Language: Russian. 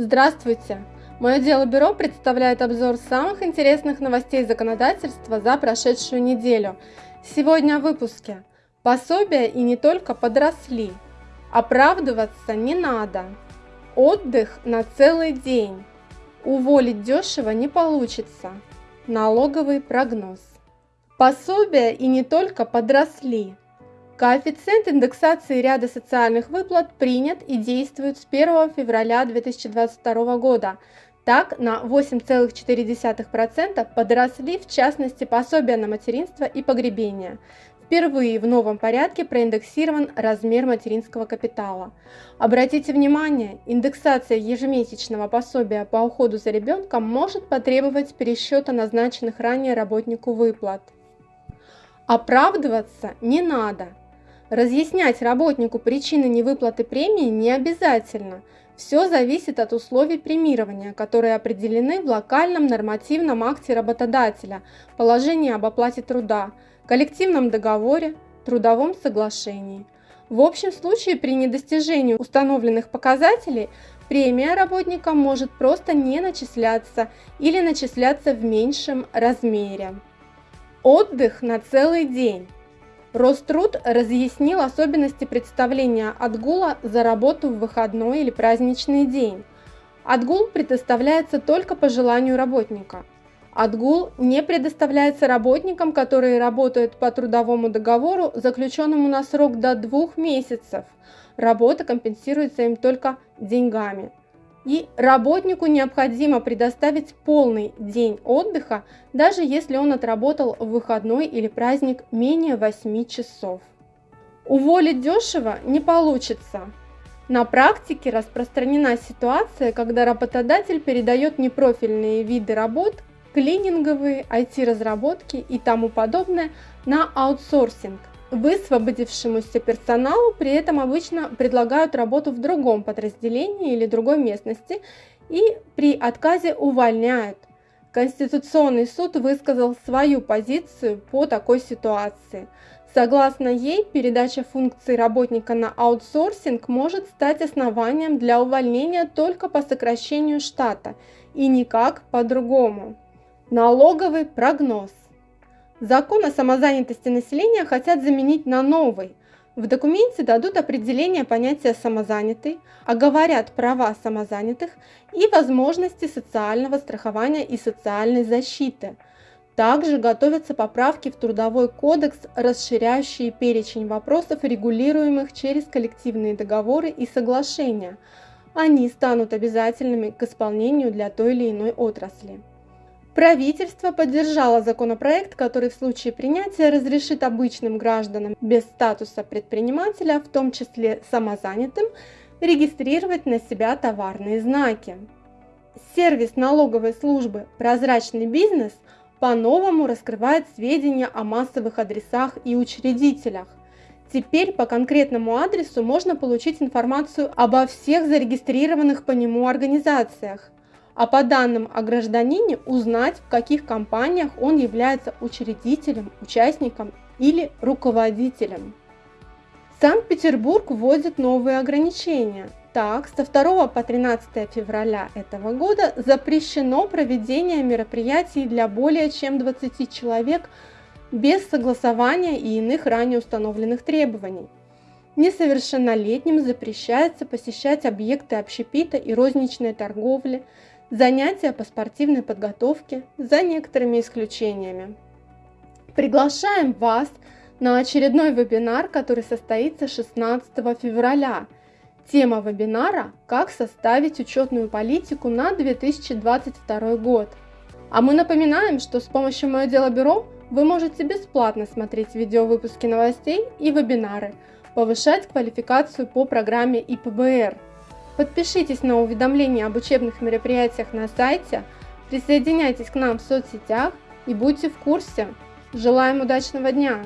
Здравствуйте! Мое дело бюро представляет обзор самых интересных новостей законодательства за прошедшую неделю. Сегодня в выпуске. Пособия и не только подросли. Оправдываться не надо. Отдых на целый день. Уволить дешево не получится. Налоговый прогноз. Пособия и не только подросли. Коэффициент индексации ряда социальных выплат принят и действует с 1 февраля 2022 года. Так, на 8,4% подросли в частности пособия на материнство и погребение. Впервые в новом порядке проиндексирован размер материнского капитала. Обратите внимание, индексация ежемесячного пособия по уходу за ребенком может потребовать пересчета назначенных ранее работнику выплат. Оправдываться не надо. Разъяснять работнику причины невыплаты премии не обязательно. Все зависит от условий премирования, которые определены в локальном нормативном акте работодателя, положении об оплате труда, коллективном договоре, трудовом соглашении. В общем случае при недостижении установленных показателей премия работника может просто не начисляться или начисляться в меньшем размере. Отдых на целый день. Роструд разъяснил особенности представления отгула за работу в выходной или праздничный день. Отгул предоставляется только по желанию работника. Отгул не предоставляется работникам, которые работают по трудовому договору, заключенному на срок до двух месяцев. Работа компенсируется им только деньгами и работнику необходимо предоставить полный день отдыха, даже если он отработал в выходной или праздник менее 8 часов. Уволить дешево не получится. На практике распространена ситуация, когда работодатель передает непрофильные виды работ, клининговые, IT-разработки и тому подобное на аутсорсинг – Высвободившемуся персоналу при этом обычно предлагают работу в другом подразделении или другой местности и при отказе увольняют. Конституционный суд высказал свою позицию по такой ситуации. Согласно ей, передача функций работника на аутсорсинг может стать основанием для увольнения только по сокращению штата и никак по-другому. Налоговый прогноз. Закон о самозанятости населения хотят заменить на новый. В документе дадут определение понятия «самозанятый», оговорят права самозанятых и возможности социального страхования и социальной защиты. Также готовятся поправки в Трудовой кодекс, расширяющие перечень вопросов, регулируемых через коллективные договоры и соглашения. Они станут обязательными к исполнению для той или иной отрасли. Правительство поддержало законопроект, который в случае принятия разрешит обычным гражданам без статуса предпринимателя, в том числе самозанятым, регистрировать на себя товарные знаки. Сервис налоговой службы «Прозрачный бизнес» по-новому раскрывает сведения о массовых адресах и учредителях. Теперь по конкретному адресу можно получить информацию обо всех зарегистрированных по нему организациях, а по данным о гражданине узнать, в каких компаниях он является учредителем, участником или руководителем. Санкт-Петербург вводит новые ограничения. Так, со 2 по 13 февраля этого года запрещено проведение мероприятий для более чем 20 человек без согласования и иных ранее установленных требований. Несовершеннолетним запрещается посещать объекты общепита и розничной торговли, занятия по спортивной подготовке за некоторыми исключениями. Приглашаем вас на очередной вебинар, который состоится 16 февраля. Тема вебинара «Как составить учетную политику на 2022 год». А мы напоминаем, что с помощью «Мое дело бюро» вы можете бесплатно смотреть видеовыпуски новостей и вебинары, повышать квалификацию по программе ИПБР – Подпишитесь на уведомления об учебных мероприятиях на сайте, присоединяйтесь к нам в соцсетях и будьте в курсе. Желаем удачного дня!